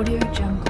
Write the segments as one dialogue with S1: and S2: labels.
S1: Audio Jungle.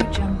S1: Audio.